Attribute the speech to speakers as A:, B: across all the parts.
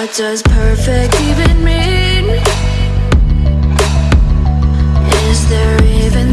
A: What does perfect even mean? Is there even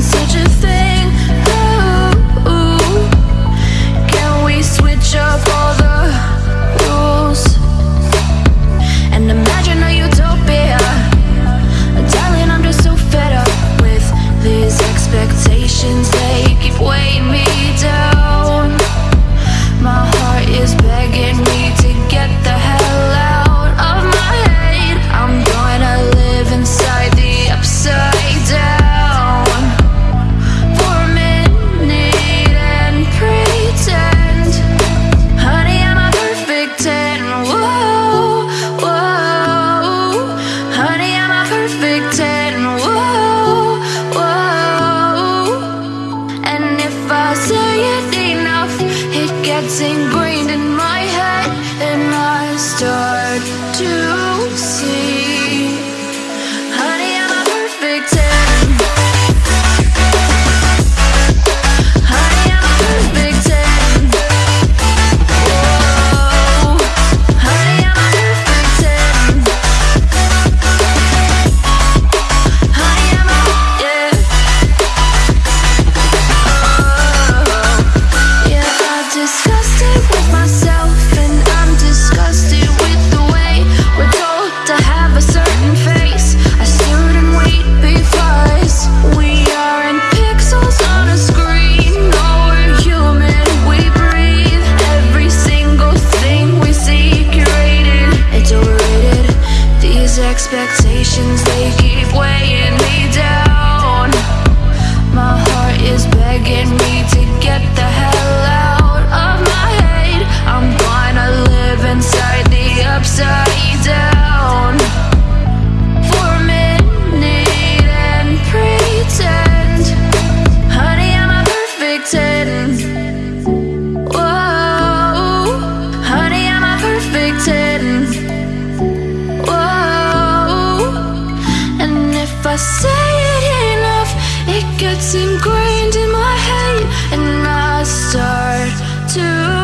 A: getting burned These expectations, they keep weighing me down. My heart is begging It gets ingrained in my head and I start to